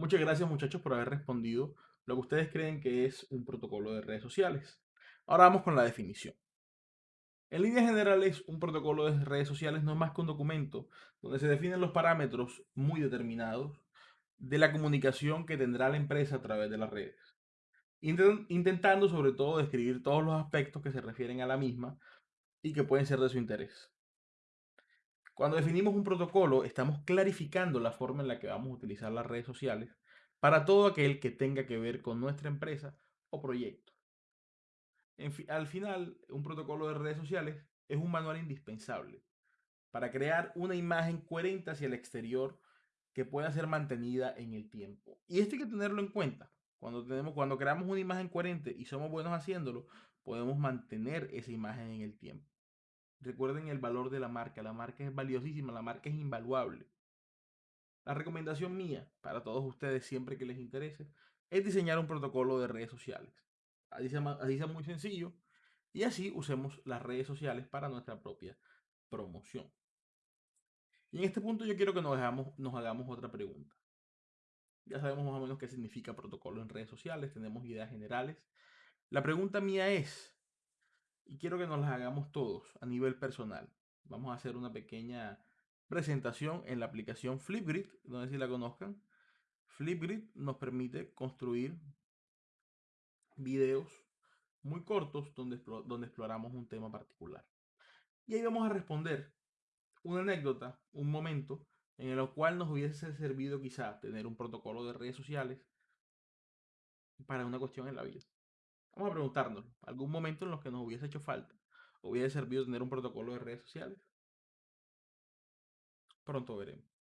Muchas gracias muchachos por haber respondido lo que ustedes creen que es un protocolo de redes sociales. Ahora vamos con la definición. En líneas generales, un protocolo de redes sociales no es más que un documento donde se definen los parámetros muy determinados de la comunicación que tendrá la empresa a través de las redes, intentando sobre todo describir todos los aspectos que se refieren a la misma y que pueden ser de su interés. Cuando definimos un protocolo, estamos clarificando la forma en la que vamos a utilizar las redes sociales para todo aquel que tenga que ver con nuestra empresa o proyecto. al final, un protocolo de redes sociales es un manual indispensable para crear una imagen coherente hacia el exterior que pueda ser mantenida en el tiempo. Y esto hay que tenerlo en cuenta. Cuando, tenemos, cuando creamos una imagen coherente y somos buenos haciéndolo, podemos mantener esa imagen en el tiempo. Recuerden el valor de la marca. La marca es valiosísima, la marca es invaluable. La recomendación mía para todos ustedes, siempre que les interese, es diseñar un protocolo de redes sociales. Así sea, así sea muy sencillo y así usemos las redes sociales para nuestra propia promoción. Y en este punto yo quiero que nos, hagamos, nos hagamos otra pregunta. Ya sabemos más o menos qué significa protocolo en redes sociales, tenemos ideas generales. La pregunta mía es, y quiero que nos las hagamos todos a nivel personal. Vamos a hacer una pequeña presentación en la aplicación Flipgrid, no sé si la conozcan. Flipgrid nos permite construir videos muy cortos donde, donde exploramos un tema particular. Y ahí vamos a responder una anécdota, un momento en el cual nos hubiese servido quizá tener un protocolo de redes sociales para una cuestión en la vida. Vamos a preguntarnos, ¿algún momento en los que nos hubiese hecho falta? ¿Hubiese servido tener un protocolo de redes sociales? Pronto veremos.